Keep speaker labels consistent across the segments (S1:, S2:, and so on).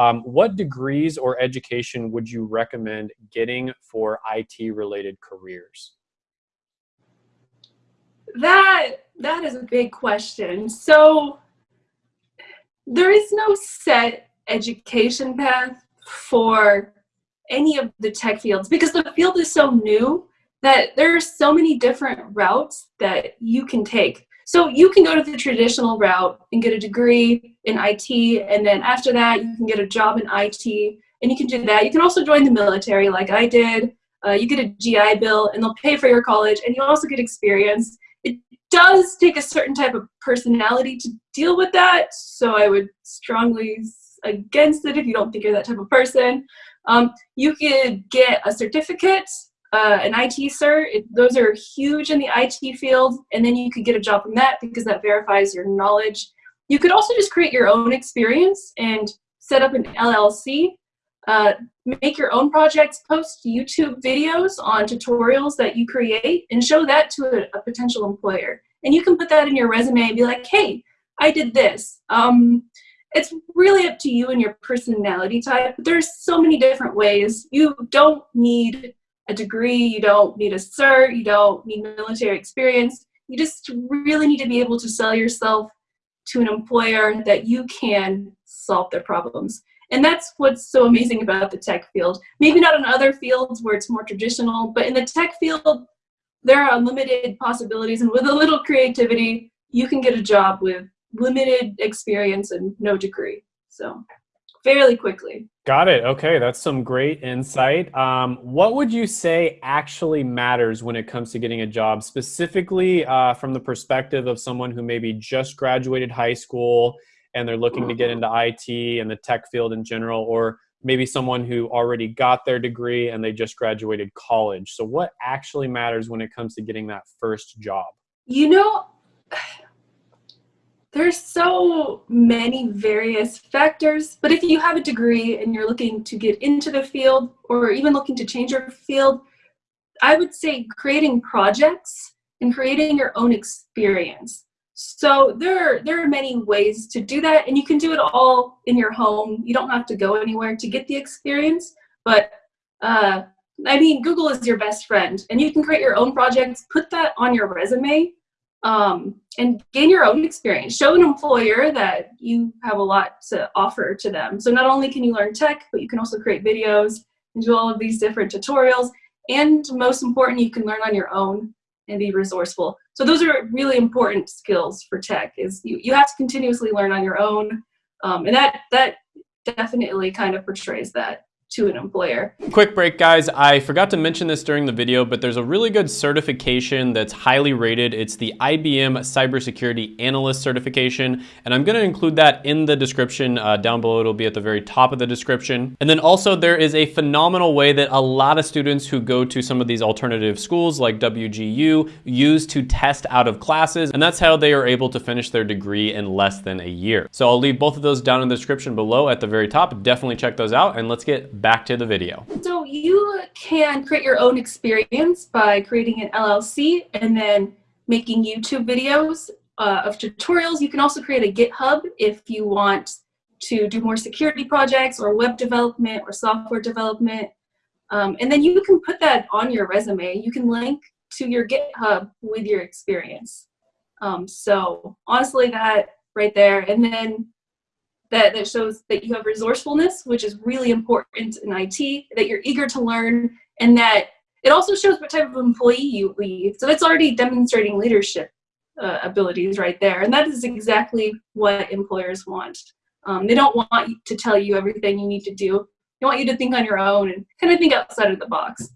S1: Um, what degrees or education would you recommend getting for IT related careers?
S2: That that is a big question. So there is no set education path for any of the tech fields because the field is so new that there are so many different routes that you can take. So you can go to the traditional route and get a degree in IT, and then after that, you can get a job in IT, and you can do that. You can also join the military, like I did. Uh, you get a GI Bill, and they'll pay for your college, and you also get experience. It does take a certain type of personality to deal with that, so I would strongly against it if you don't think you're that type of person. Um, you could get a certificate, uh, an IT cert. It, those are huge in the IT field, and then you could get a job from that because that verifies your knowledge. You could also just create your own experience and set up an LLC, uh, make your own projects, post YouTube videos on tutorials that you create, and show that to a, a potential employer. And you can put that in your resume and be like, hey, I did this. Um, it's really up to you and your personality type. There's so many different ways. You don't need a degree, you don't need a cert, you don't need military experience. You just really need to be able to sell yourself to an employer that you can solve their problems. And that's what's so amazing about the tech field. Maybe not in other fields where it's more traditional, but in the tech field, there are unlimited possibilities. And with a little creativity, you can get a job with limited experience and no degree. So fairly quickly.
S1: Got it. Okay, that's some great insight. Um, what would you say actually matters when it comes to getting a job, specifically uh, from the perspective of someone who maybe just graduated high school and they're looking to get into IT and the tech field in general, or maybe someone who already got their degree and they just graduated college. So, what actually matters when it comes to getting that first job?
S2: You know, there's so many various factors, but if you have a degree and you're looking to get into the field or even looking to change your field, I would say creating projects and creating your own experience. So there are, there are many ways to do that and you can do it all in your home. You don't have to go anywhere to get the experience, but uh, I mean, Google is your best friend and you can create your own projects, put that on your resume um, and gain your own experience. Show an employer that you have a lot to offer to them. So not only can you learn tech, but you can also create videos and do all of these different tutorials. And most important, you can learn on your own and be resourceful. So those are really important skills for tech is you, you have to continuously learn on your own. Um, and that, that definitely kind of portrays that to an employer.
S1: Quick break guys, I forgot to mention this during the video, but there's a really good certification that's highly rated. It's the IBM Cybersecurity Analyst certification, and I'm gonna include that in the description uh, down below. It'll be at the very top of the description. And then also there is a phenomenal way that a lot of students who go to some of these alternative schools like WGU use to test out of classes, and that's how they are able to finish their degree in less than a year. So I'll leave both of those down in the description below at the very top. Definitely check those out, and let's get back to the video.
S2: So you can create your own experience by creating an LLC and then making YouTube videos uh, of tutorials. You can also create a GitHub if you want to do more security projects or web development or software development. Um, and then you can put that on your resume. You can link to your GitHub with your experience. Um, so honestly, that right there. And then that, that shows that you have resourcefulness, which is really important in IT, that you're eager to learn, and that it also shows what type of employee you lead. So that's already demonstrating leadership uh, abilities right there. And that is exactly what employers want. Um, they don't want to tell you everything you need to do. They want you to think on your own and kind of think outside of the box.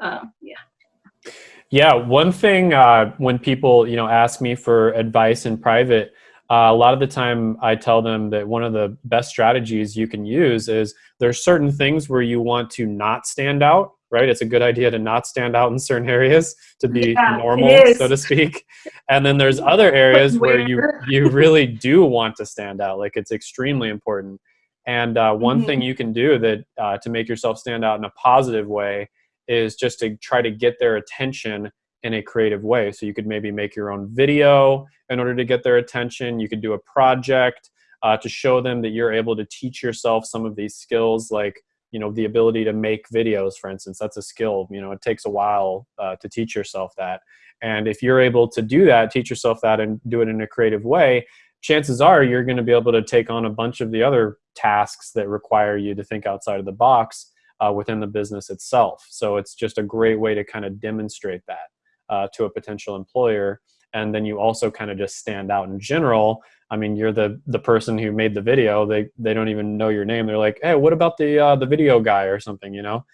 S2: Uh, yeah.
S1: Yeah, one thing uh, when people you know ask me for advice in private, uh, a lot of the time I tell them that one of the best strategies you can use is there's certain things where you want to not stand out, right? It's a good idea to not stand out in certain areas to be yeah, normal, so to speak. And then there's other areas where you you really do want to stand out, like it's extremely important. And uh, one mm-hmm. thing you can do that uh, to make yourself stand out in a positive way is just to try to get their attention in a creative way. So you could maybe make your own video in order to get their attention. You could do a project. uh, to show them that you're able to teach yourself some of these skills like you know the ability to make videos for instance that's a skill you know it takes a while uh, to teach yourself that and if you're able to do that teach yourself that and do it in a creative way chances are you're going to be able to take on a bunch of the other tasks that require you to think outside of the box uh, within the business itself so it's just a great way to kind of demonstrate that uh, to a potential employer and then you also kind of just stand out in general. I mean you're the the person who made the video. They they don't even know your name. They're like hey what about the uh, the video guy or something you know?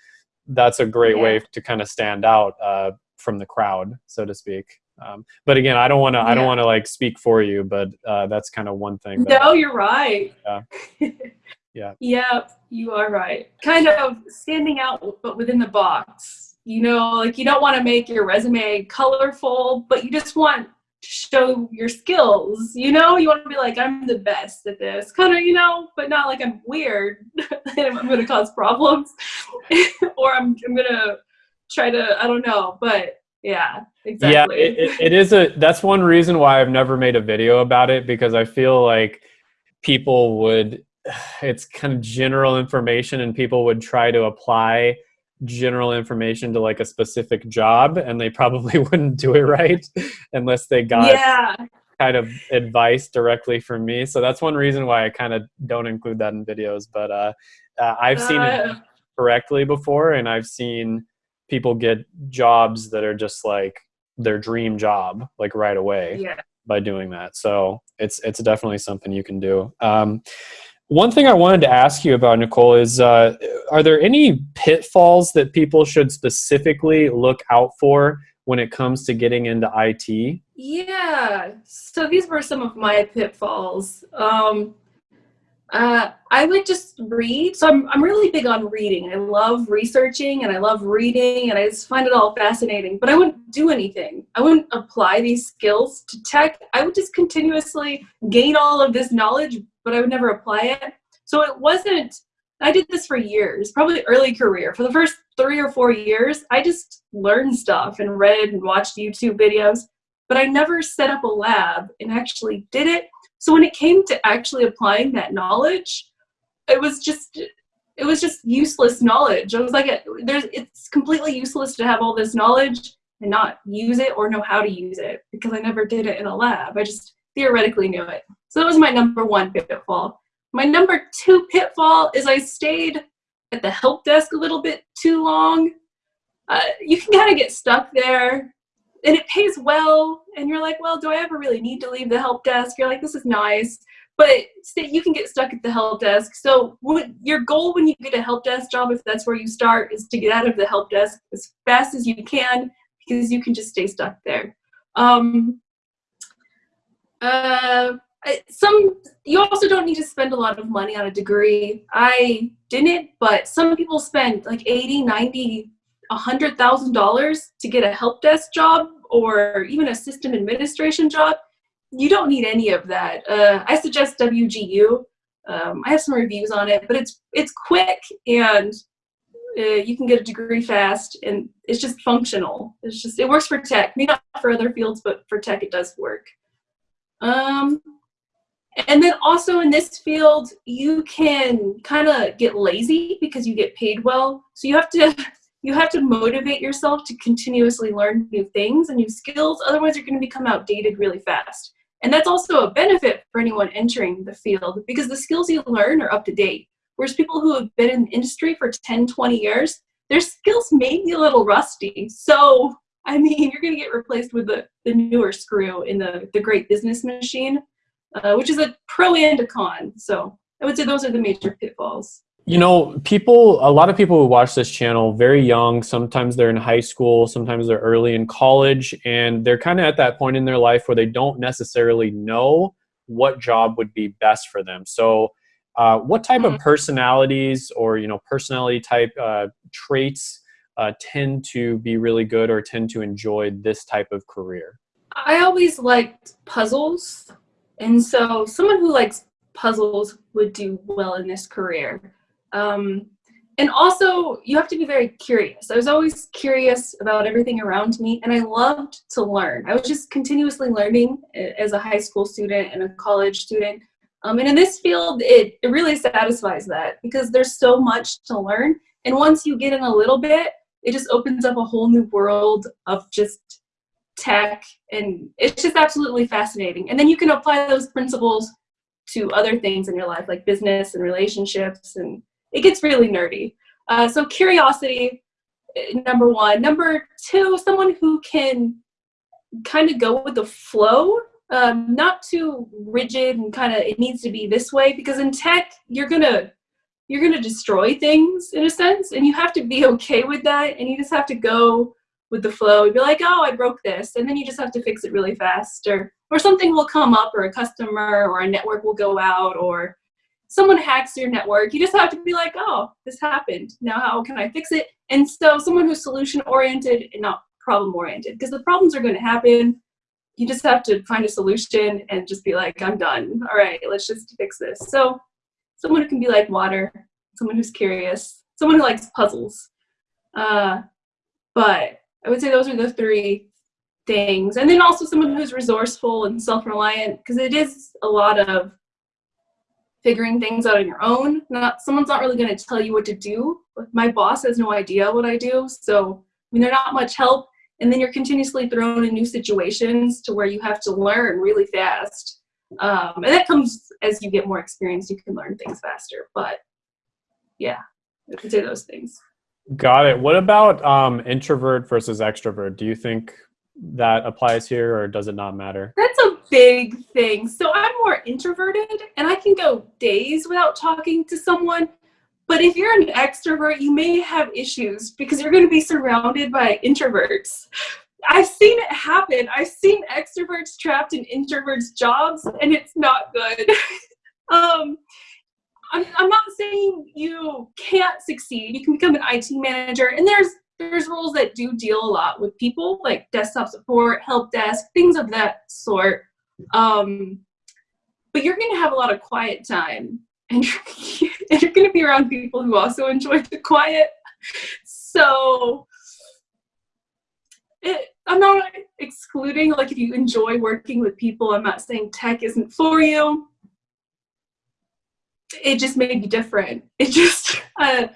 S1: That's a great yeah. way to kind of stand out uh, from the crowd so to speak. Um, but again i don't want to yeah. i don't want to like speak for you but uh, that's kind of one thing
S2: no you're right.
S1: Yeah. Yeah.
S2: Yeah you are right. Kind of standing out but within the box you know like you don't want to make your resume colorful but you just want to show your skills you know? You want to be like i'm the best at this. Kind of you know? But not like i'm weird. And i'm going to cause problems. Or I'm, I'm going to try to i don't know but yeah exactly.
S1: Yeah it, it, it is a that's one reason why i've never made a video about it because i feel like people would it's kind of general information and people would try to apply general information to like a specific job and they probably wouldn't do it right unless they got
S2: yeah.
S1: kind of advice directly from me so that's one reason why i kind of don't include that in videos but uh, uh i've seen uh, it correctly before and i've seen people get jobs that are just like their dream job like right away
S2: yeah.
S1: by doing that so it's it's definitely something you can do um, one thing I wanted to ask you about, Nicole, is uh, are there any pitfalls that people should specifically look out for when it comes to getting into IT?
S2: Yeah, so these were some of my pitfalls. Um, uh, I would just read. So I'm, I'm really big on reading. I love researching and I love reading and I just find it all fascinating, but I wouldn't do anything. I wouldn't apply these skills to tech. I would just continuously gain all of this knowledge, but I would never apply it. So it wasn't, I did this for years, probably early career. For the first three or four years, I just learned stuff and read and watched YouTube videos, but I never set up a lab and actually did it. So when it came to actually applying that knowledge, it was just it was just useless knowledge. I was like, there's it's completely useless to have all this knowledge and not use it or know how to use it because I never did it in a lab. I just theoretically knew it. So that was my number one pitfall. My number two pitfall is I stayed at the help desk a little bit too long. Uh, you can kind of get stuck there and it pays well and you're like well do i ever really need to leave the help desk? You're like this is nice but you can get stuck at the help desk. So your goal when you get a help desk job if that's where you start is to get out of the help desk as fast as you can because you can just stay stuck there. Um, uh, some you also don't need to spend a lot of money on a degree. I didn't but some people spend like 80 90 $100,000 to get a help desk job or even a system administration job, you don't need any of that. Uh, I suggest WGU. Um, I have some reviews on it, but it's it's quick and uh, you can get a degree fast, and it's just functional. It's just it works for tech, maybe not for other fields, but for tech it does work. Um, and then also in this field, you can kind of get lazy because you get paid well. So you have to you have to motivate yourself to continuously learn new things and new skills. Otherwise, you're going to become outdated really fast. And that's also a benefit for anyone entering the field because the skills you learn are up to date. Whereas people who have been in the industry for 10, 20 years, their skills may be a little rusty. So, I mean, you're going to get replaced with the, the newer screw in the, the great business machine, uh, which is a pro and a con. So, I would say those are the major pitfalls.
S1: You know, people, a lot of people who watch this channel, very young, sometimes they're in high school, sometimes they're early in college, and they're kind of at that point in their life where they don't necessarily know what job would be best for them. So, uh, what type mm-hmm. of personalities or, you know, personality type uh, traits uh, tend to be really good or tend to enjoy this type of career?
S2: I always liked puzzles. And so, someone who likes puzzles would do well in this career. Um, and also, you have to be very curious. I was always curious about everything around me, and I loved to learn. I was just continuously learning as a high school student and a college student. Um, and in this field, it, it really satisfies that because there's so much to learn. And once you get in a little bit, it just opens up a whole new world of just tech. And it's just absolutely fascinating. And then you can apply those principles to other things in your life, like business and relationships. And it gets really nerdy. Uh, so curiosity, eh, number one. Number two, someone who can kind of go with the flow um, not too rigid and kind of it needs to be this way because in tech you're gonna you're gonna destroy things in a sense and you have to be okay with that and you just have to go with the flow and be like oh i broke this and then you just have to fix it really fast or or something will come up or a customer or a network will go out or someone hacks your network you just have to be like oh this happened now how can i fix it and so someone who's solution oriented and not problem oriented because the problems are going to happen you just have to find a solution and just be like, I'm done. All right, let's just fix this. So someone who can be like water, someone who's curious, someone who likes puzzles. Uh, but I would say those are the three things. And then also someone who's resourceful and self-reliant because it is a lot of figuring things out on your own. Not someone's not really going to tell you what to do. My boss has no idea what I do, so I mean they're not much help. And then you're continuously thrown in new situations to where you have to learn really fast. Um, and that comes as you get more experience you can learn things faster but yeah i could say those things.
S1: Got it. What about um, introvert versus extrovert? Do you think that applies here or does it not matter?
S2: That's a big thing so i'm more introverted and i can go days without talking to someone but if you're an extrovert, you may have issues because you're going to be surrounded by introverts. I've seen it happen. I've seen extroverts trapped in introverts' jobs, and it's not good. um, I'm, I'm not saying you can't succeed. You can become an IT manager, and there's there's roles that do deal a lot with people, like desktop support, help desk, things of that sort. Um, but you're going to have a lot of quiet time and you're, you're going to be around people who also enjoy the quiet. So it, I'm not excluding, like, if you enjoy working with people, I'm not saying tech isn't for you. It just may be different. It just, uh,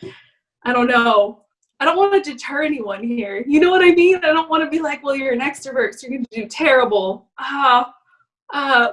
S2: I don't know. I don't want to deter anyone here. You know what I mean? I don't want to be like, well, you're an extrovert, so you're going to do terrible. Ah, uh, uh,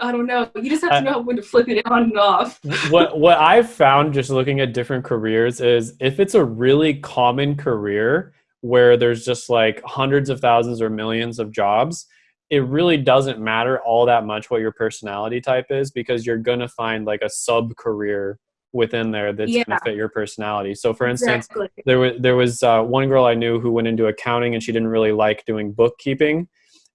S2: I don't know. You just have to know when to flip it on and off.
S1: what what I've found just looking at different careers is if it's a really common career where there's just like hundreds of thousands or millions of jobs, it really doesn't matter all that much what your personality type is because you're gonna find like a sub career within there that's yeah. gonna fit your personality. So for instance, exactly. there was there was uh, one girl I knew who went into accounting and she didn't really like doing bookkeeping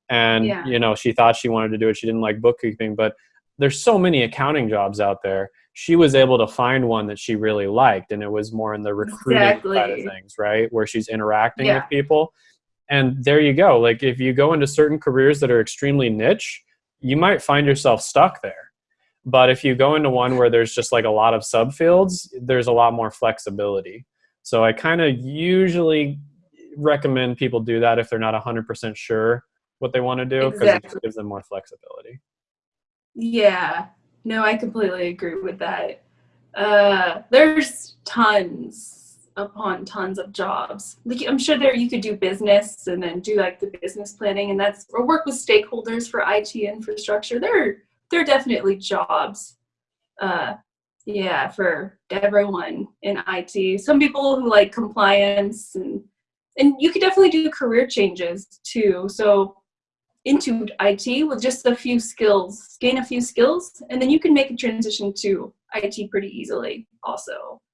S1: and yeah. you know she thought she wanted to do it. She didn't like bookkeeping but there's so many accounting jobs out there. She was able to find one that she really liked and it was more in the recruiting exactly. side of things right? Where she's interacting yeah. with people. And there you go. Like if you go into certain careers that are extremely niche you might find yourself stuck there. But if you go into one where there's just like a lot of subfields there's a lot more flexibility. So i kind of usually recommend people do that if they're not 100% sure what they want to do because exactly. it gives them more flexibility.
S2: Yeah, no, I completely agree with that. Uh, there's tons upon tons of jobs. Like I'm sure there you could do business and then do like the business planning and that's or work with stakeholders for IT infrastructure. There, there are definitely jobs. Uh, yeah, for everyone in IT. Some people who like compliance and and you could definitely do career changes too. So into IT with just a few skills, gain a few skills, and then you can make a transition to IT pretty easily also.